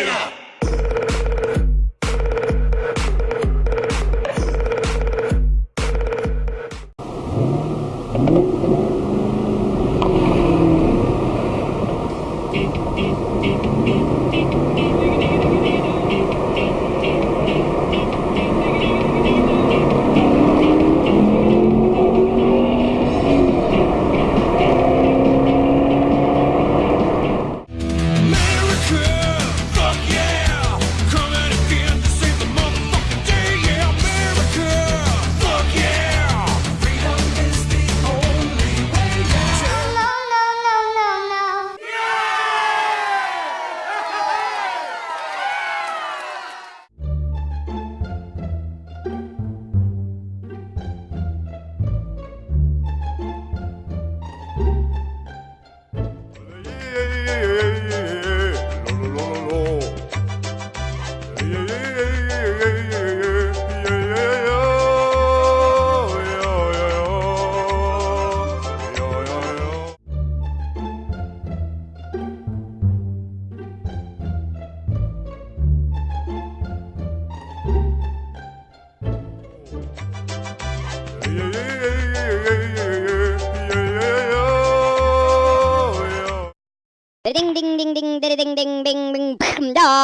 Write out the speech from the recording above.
있습니다.